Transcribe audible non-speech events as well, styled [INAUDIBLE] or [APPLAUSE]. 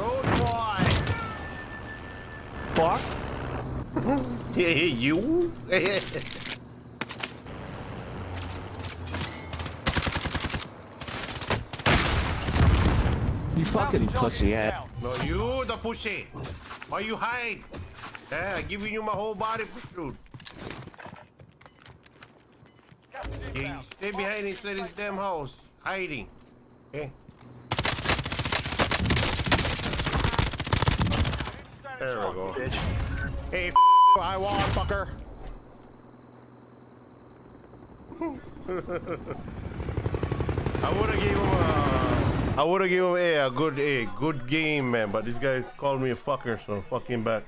Don't boy. Fuck. Hey, [LAUGHS] you. [LAUGHS] You fucking pussy ass. no, you the pussy. Why you hide? Yeah, I'm giving you my whole body for shoot. Yeah, you stay behind inside this damn house, hiding. Okay. There we go. Hey, f I won, fucker. [LAUGHS] I would have gave him a, I would have given him a, a good, a good game, man. But this guy called me a fucker, so fuck him back.